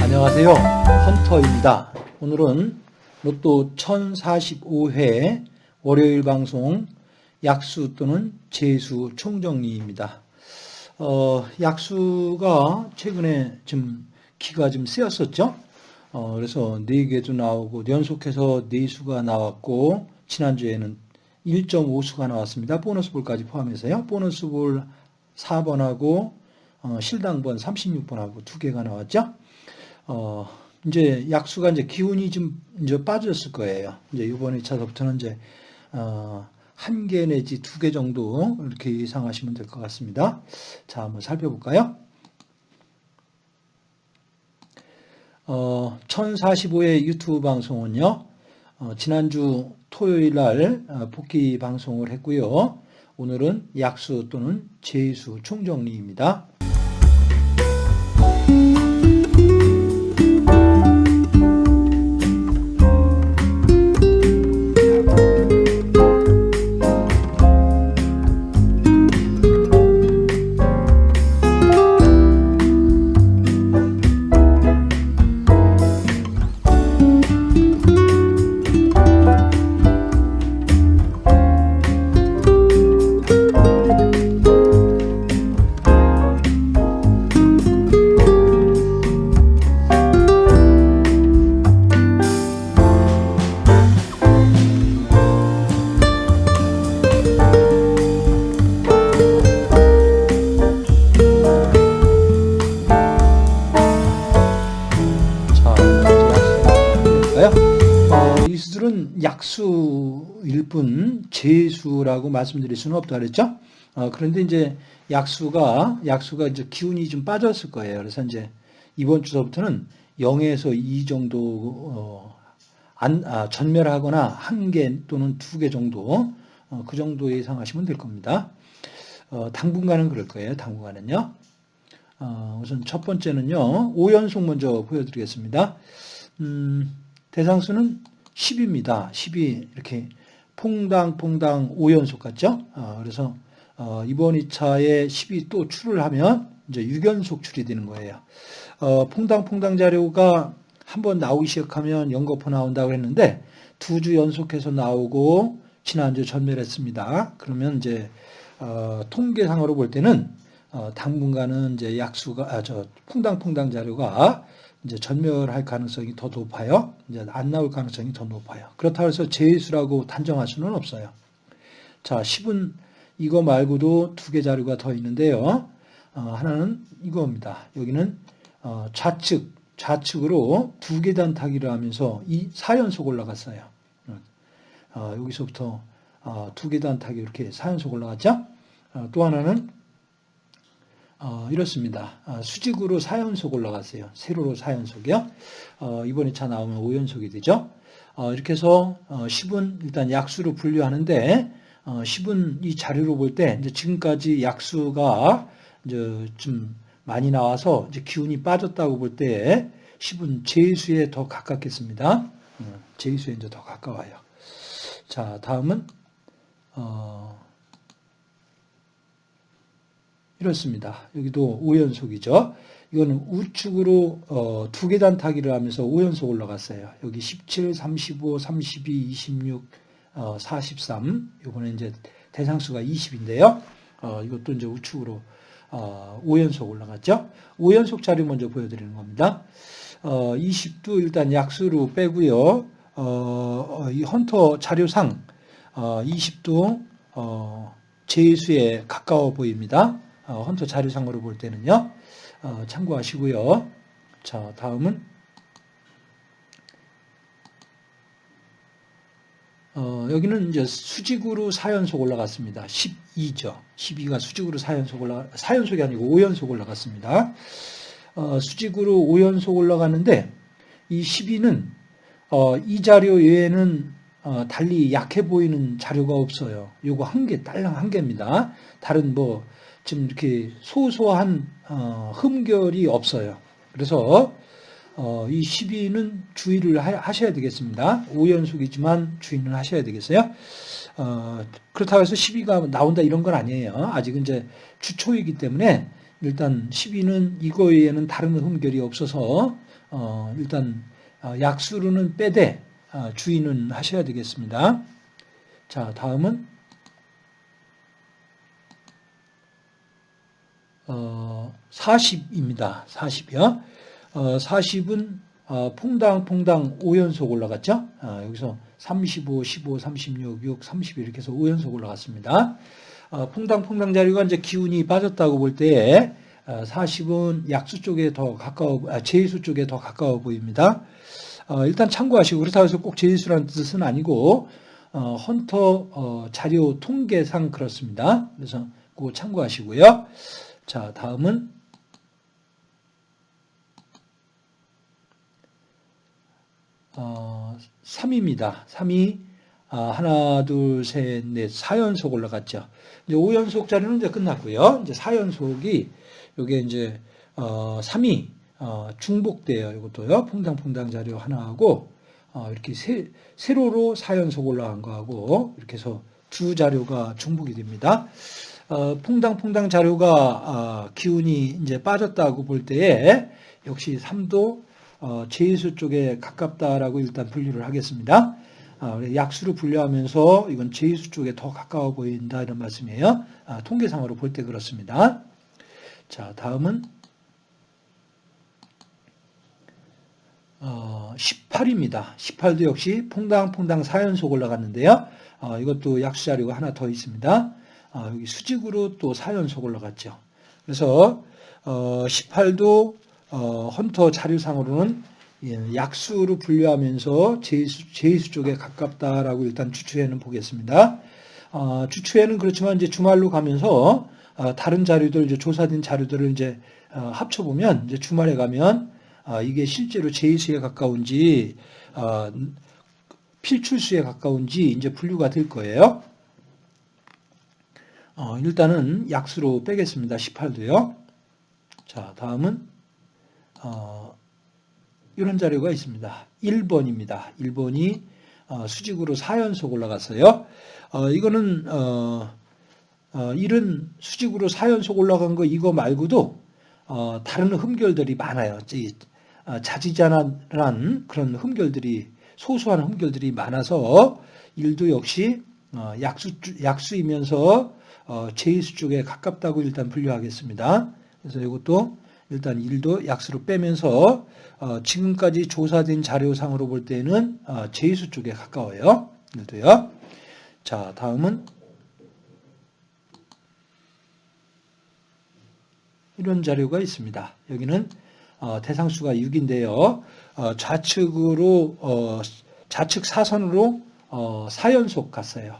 안녕하세요. 헌터입니다. 오늘은 로또 1045회 월요일 방송 약수 또는 재수 총정리입니다. 어, 약수가 최근에 좀 기가 좀 세었었죠. 어, 그래서 4개도 나오고 연속해서 4수가 나왔고 지난주에는 1.5수가 나왔습니다. 보너스 볼까지 포함해서요. 보너스 볼 4번하고 어, 실당번 36번하고 두 개가 나왔죠. 어, 이제 약수가 이제 기운이 좀 이제 빠졌을 거예요. 이제 이번 2차서부터는 이제 어, 한 개 내지 두 개 정도 이렇게 예상하시면 될 것 같습니다. 자, 한번 살펴볼까요? 어, 1045회 유튜브 방송은요, 어, 지난주 토요일 날 어, 복귀 방송을 했고요. 오늘은 약수 또는 재수 총정리입니다. 일뿐 재수라고 말씀드릴 수는 없다 그랬죠? 어, 그런데 이제 약수가 약수가 이제 기운이 좀 빠졌을 거예요. 그래서 이제 이번 주서부터는 0에서 2 정도 어, 안, 아, 전멸하거나 한 개 또는 두 개 정도 어, 그 정도 예상하시면 될 겁니다. 어, 당분간은 그럴 거예요. 당분간은요. 어, 우선 첫 번째는요. 5연속 먼저 보여드리겠습니다. 음, 대상수는 10입니다. 10이 이렇게 퐁당퐁당 5연속 같죠? 어, 그래서 어, 이번 2차에 10이 또 출을 하면 이제 6연속 출이 되는 거예요. 어, 퐁당퐁당 자료가 한번 나오기 시작하면 연거푸 나온다고 했는데 두 주 연속해서 나오고 지난주 전멸했습니다. 그러면 이제 어, 통계상으로 볼 때는 어, 당분간은 이제 약수가 아, 저 퐁당퐁당 자료가 이제 전멸할 가능성이 더 높아요. 이제 안 나올 가능성이 더 높아요. 그렇다고 해서 재수라고 단정할 수는 없어요. 자, 10은 이거 말고도 두 개 자료가 더 있는데요. 어, 하나는 이겁니다. 여기는 어, 좌측, 좌측으로 두 개 단타기를 하면서 이 4연속 올라갔어요. 어, 여기서부터 어, 두개 단타기 이렇게 4연속 올라갔죠. 어, 또 하나는 어, 이렇습니다. 어, 수직으로 4연속 올라갔어요. 세로로 4연속이요. 어, 이번 2차 나오면 5연속이 되죠. 어, 이렇게 해서 어, 10은 일단 약수로 분류하는데 어, 10은 이 자료로 볼 때 지금까지 약수가 이제 좀 많이 나와서 이제 기운이 빠졌다고 볼 때 10은 제수에 더 가깝겠습니다. 어, 제수에 이제 더 가까워요. 자, 다음은 어, 이렇습니다. 여기도 5연속이죠. 이거는 우측으로 어, 두 계단 타기를 하면서 5연속 올라갔어요. 여기 17, 35, 32, 26, 어, 43. 이번에 이제 대상수가 20인데요. 어, 이것도 이제 우측으로 어, 5연속 올라갔죠. 5연속 자료 먼저 보여드리는 겁니다. 어, 20도 일단 약수로 빼고요. 어, 이 헌터 자료상 어, 20도 어, 제수에 가까워 보입니다. 어, 헌터 자료상으로 볼 때는요. 어, 참고하시고요. 자, 다음은 어, 여기는 이제 수직으로 4연속 올라갔습니다. 12죠. 12가 수직으로 4연속 올라가, 4연속이 아니고 5연속 올라갔습니다. 어, 수직으로 5연속 올라갔는데, 이 12는, 어, 이 자료 외에는, 어, 달리 약해 보이는 자료가 없어요. 요거 한 개, 딸랑 한 개입니다. 다른 뭐, 지금 이렇게 소소한, 어, 흠결이 없어요. 그래서, 어, 이 12는 주의를 하, 셔야 되겠습니다. 5연속이지만 주의는 하셔야 되겠어요. 어, 그렇다고 해서 12가 나온다 이런 건 아니에요. 아직은 이제 주초이기 때문에 일단 12는 이거 외에는 다른 흠결이 없어서 어, 일단 어, 약수로는 빼되 어, 주의는 하셔야 되겠습니다. 자, 다음은 어, 40입니다. 40이요. 어, 40은 어, 퐁당퐁당 5연속 올라갔죠. 어, 여기서 35, 15, 36, 6, 30 이렇게 해서 5연속 올라갔습니다. 어, 퐁당퐁당 자리가 이제 기운이 빠졌다고 볼 때에 어, 40은 약수 쪽에 더 가까워, 아, 제수 쪽에 더 가까워 보입니다. 어, 일단 참고하시고 그렇다고 해서 꼭 제수라는 뜻은 아니고 어, 헌터 어, 자료 통계상 그렇습니다. 그래서 꼭 참고하시고요. 자, 다음은 어, 3입니다. 3이 아, 하나, 둘, 셋, 넷, 4연속 올라갔죠. 이제 5연속 자리는 이제 끝났고요. 이제 4연속이 요게 이제 어, 3이 어, 중복돼요. 이것도요. 퐁당퐁당 자료 하나하고 어, 이렇게 세, 세로로 4연속 올라간 거하고 이렇게 해서 두 자료가 중복이 됩니다. 어, 퐁당퐁당 자료가 어, 기운이 이제 빠졌다고 볼 때에 역시 3도 어, 제수 쪽에 가깝다라고 일단 분류를 하겠습니다. 어, 약수로 분류하면서 이건 제수 쪽에 더 가까워 보인다 이런 말씀이에요. 아, 통계상으로 볼 때 그렇습니다. 자, 다음은 어, 18입니다. 18도 역시 퐁당퐁당 4연속 올라갔는데요. 어, 이것도 약수 자료가 하나 더 있습니다. 어, 여기 수직으로 또 4연속 올라갔죠. 그래서 어, 18도 어, 헌터 자료상으로는 예, 약수로 분류하면서 제수, 제수 쪽에 가깝다라고 일단 주추에는 보겠습니다. 어, 주추에는 그렇지만 이제 주말로 가면서 어, 다른 자료들 이제 조사된 자료들을 이제 어, 합쳐보면 이제 주말에 가면 어, 이게 실제로 제수에 가까운지 어, 필출수에 가까운지 이제 분류가 될 거예요. 어, 일단은 약수로 빼겠습니다. 18도요. 자, 다음은 어, 이런 자료가 있습니다. 1번입니다. 1번이 어, 수직으로 4연속 올라갔어요. 어, 이거는 어, 어, 이런 수직으로 4연속 올라간 거 이거 말고도 어, 다른 흠결들이 많아요. 어, 자지자난 그런 흠결들이 소소한 흠결들이 많아서 일도 역시 어, 약수 약수이면서 어, 제이수 쪽에 가깝다고 일단 분류하겠습니다. 그래서 이것도 일단 1도 약수로 빼면서 어, 지금까지 조사된 자료상으로 볼 때는 어, 제수 쪽에 가까워요. 1도요. 자, 다음은 이런 자료가 있습니다. 여기는 어, 대상수가 6인데요. 어, 좌측으로 어, 좌측 사선으로 4연속 갔어요.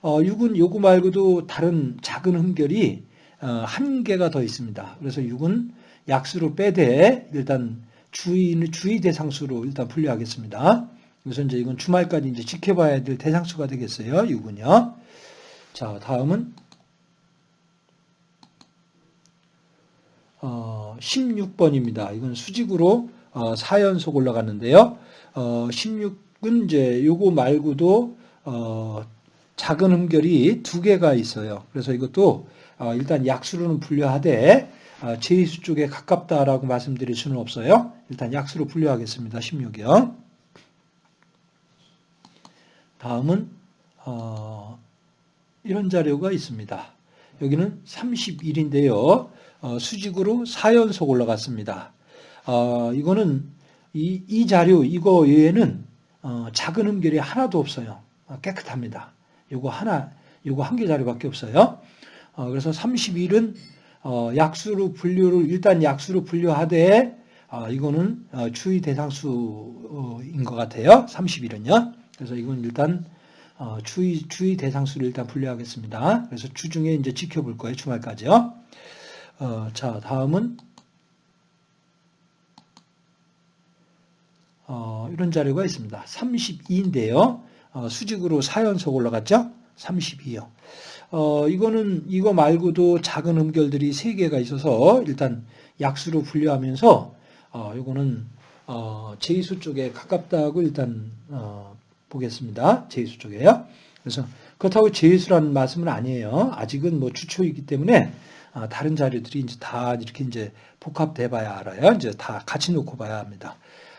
6은 요거 말고도 다른 작은 흠결이 한 개가 더 있습니다. 그래서 6은 약수로 빼되 일단 주의 주의 대상수로 일단 분류하겠습니다. 그래서 이제 이건 주말까지 이제 지켜봐야 될 대상수가 되겠어요. 6은요. 자, 다음은 어, 16번입니다. 이건 수직으로 어, 4연속 올라갔는데요. 어, 16은 이제 요거 말고도 어, 작은 흠결이 두 개가 있어요. 그래서 이것도 어, 일단 약수로는 분류하되 아, 제수 쪽에 가깝다라고 말씀드릴 수는 없어요. 일단 약수로 분류하겠습니다. 16이요. 다음은 어, 이런 자료가 있습니다. 여기는 31인데요. 어, 수직으로 4연속 올라갔습니다. 어, 이거는 이, 이, 자료 이거 외에는 어, 작은 음결이 하나도 없어요. 어, 깨끗합니다. 이거 하나, 이거 한 개 자료밖에 없어요. 어, 그래서 31은 어, 약수로 분류를 일단 약수로 분류하되 어, 이거는 어, 추의 대상수인 것 같아요. 31은요. 그래서 이건 일단 어, 추의 추의 대상 수를 일단 분류하겠습니다. 그래서 주중에 이제 지켜볼 거예요. 주말까지요. 어, 자 다음은 어, 이런 자료가 있습니다. 32인데요. 어, 수직으로 4연속 올라갔죠? 32요. 어, 이거는 이거 말고도 작은 음결들이 세 개가 있어서 일단 약수로 분류하면서 어, 이거는 어, 제이수 쪽에 가깝다고 일단 어, 보겠습니다. 제이수 쪽에요. 그래서 그렇다고 제이수라는 말씀은 아니에요. 아직은 뭐 추초이기 때문에 아, 다른 자료들이 이제 다 이렇게 이제 복합돼 봐야 알아요. 이제 다 같이 놓고 봐야 합니다.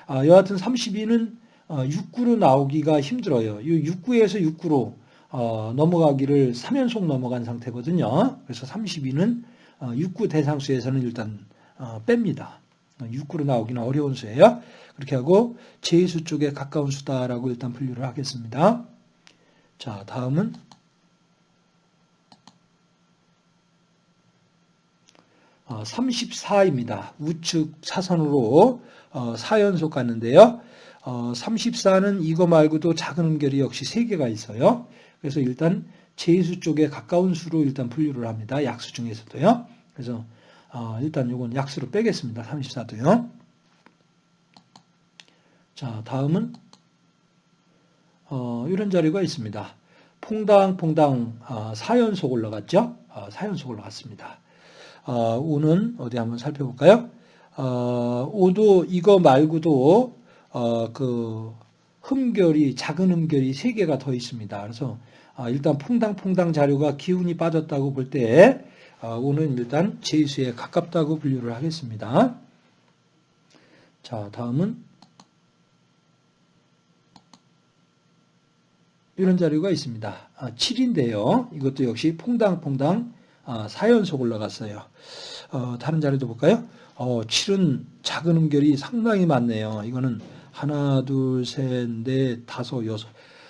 아, 여하튼 32는 어, 6구로 나오기가 힘들어요. 이 6구에서 6구로 어, 넘어가기를 3연속 넘어간 상태거든요. 그래서 32는 어, 6구 대상수에서는 일단 어, 뺍니다. 6구로 나오기는 어려운 수예요. 그렇게 하고 제수 쪽에 가까운 수다라고 일단 분류를 하겠습니다. 자, 다음은 어, 34입니다. 우측 사선으로 어, 4연속 갔는데요. 어, 34는 이거 말고도 작은 음결이 역시 3개가 있어요. 그래서 일단 제수 쪽에 가까운 수로 일단 분류를 합니다. 약수 중에서도요. 그래서 어, 일단 이건 약수로 빼겠습니다. 34도요. 자, 다음은 어, 이런 자료가 있습니다. 퐁당퐁당 어, 4연속 올라갔죠? 어, 4연속 올라갔습니다. 어, 5는 어디 한번 살펴볼까요? 어, 5도 이거 말고도 어, 그 흠결이 작은 흠결이 3개가 더 있습니다. 그래서 어, 일단 퐁당퐁당 자료가 기운이 빠졌다고 볼때 어, 오는 일단 제수에 가깝다고 분류를 하겠습니다. 자, 다음은 이런 자료가 있습니다. 7인데요. 아, 이것도 역시 퐁당퐁당 4연속 아, 올라갔어요. 어, 다른 자료도 볼까요? 어, 7은 작은 음결이 상당히 많네요. 이거는 하나, 둘, 셋, 넷, 다섯, 여섯.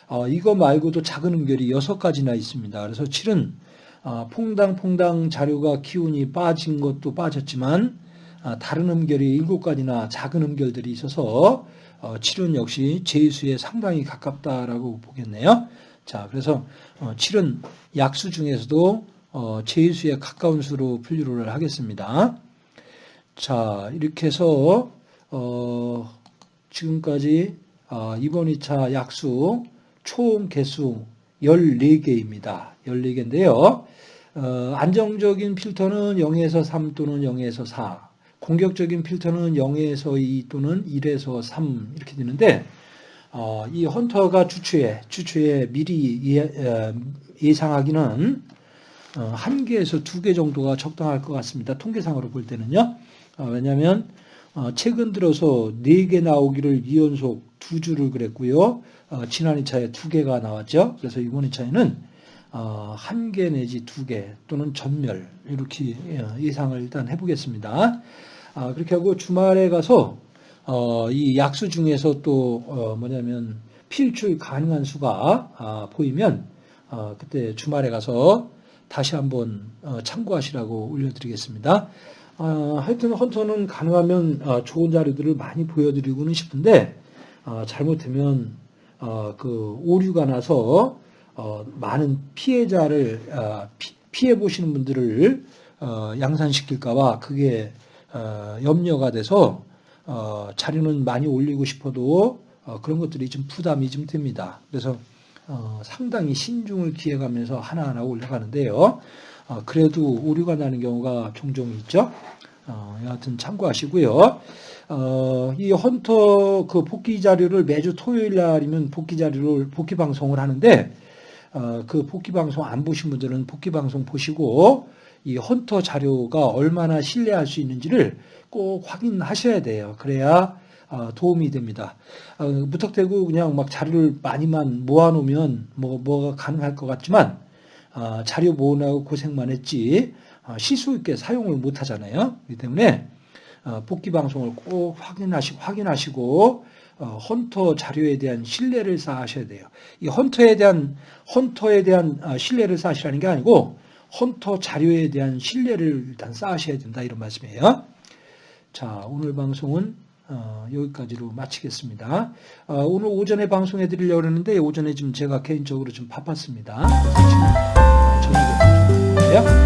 어, 이거 말고도 작은 음결이 여섯 가지나 있습니다. 그래서 7은 아, 퐁당퐁당 자료가 기운이 빠진 것도 빠졌지만 아, 다른 음결이 일곱 가지나 작은 음결들이 있어서 어, 칠은 역시 제수에 상당히 가깝다라고 보겠네요. 자, 그래서 어, 칠은 약수 중에서도 어, 제수에 가까운 수로 분류를 하겠습니다. 자, 이렇게 해서 지금까지 이번 2차 약수 총 개수 14개입니다. 14개인데요. 어, 안정적인 필터는 0에서 3 또는 0에서 4. 공격적인 필터는 0에서 2 또는 1에서 3 이렇게 되는데 어, 이 헌터가 주추에 주추에 미리 예, 어, 예상하기는 어, 한 개에서 두 개 정도가 적당할 것 같습니다. 통계상으로 볼 때는요. 어, 왜냐하면 어, 최근 들어서 네 개 나오기를 2연속 두 주를 그랬고요. 지난 2차에 두 개가 나왔죠. 그래서 이번 2차에는 어, 한 개 내지 두 개 또는 전멸 이렇게 예, 예상을 일단 해보겠습니다. 아, 그렇게 하고 주말에 가서 어, 이 약수 중에서 또 어, 뭐냐면 필출 가능한 수가 아, 보이면 그때 주말에 가서 다시 한번 참고하시라고 올려드리겠습니다. 하여튼 헌터는 가능하면 좋은 자료들을 많이 보여드리고는 싶은데 잘못되면 그 오류가 나서 어, 많은 피해자를 어, 피, 해 보시는 분들을 어, 양산시킬까봐 그게 어, 염려가 돼서 어, 자료는 많이 올리고 싶어도 어, 그런 것들이 좀 부담이 좀 됩니다. 그래서 상당히 신중을 기해가면서 하나하나 올라가는데요. 그래도 오류가 나는 경우가 종종 있죠. 여하튼 참고하시고요. 이 헌터 그 복귀 자료를 매주 토요일 날이면 복귀 자료를 복귀 방송을 하는데 어, 그 복귀 방송 안 보신 분들은 복귀 방송 보시고 이 헌터 자료가 얼마나 신뢰할 수 있는지를 꼭 확인하셔야 돼요. 그래야 어, 도움이 됩니다. 어, 무턱대고 그냥 막 자료를 많이만 모아놓으면 뭐 뭐가 가능할 것 같지만 자료 모으느라고 고생만 했지 실수 있게 사용을 못 하잖아요. 그렇기 때문에 복귀 방송을 꼭 확인하시고 확인하시고 어, 헌터 자료에 대한 신뢰를 쌓으셔야 돼요. 이 헌터에 대한 헌터에 대한 아, 신뢰를 쌓으시라는 게 아니고 헌터 자료에 대한 신뢰를 일단 쌓으셔야 된다 이런 말씀이에요. 자 오늘 방송은 어, 여기까지로 마치겠습니다. 어, 오늘 오전에 방송해 드리려고 했는데 오전에 좀 제가 개인적으로 좀 바빴습니다. 지금 저녁에 방송해요.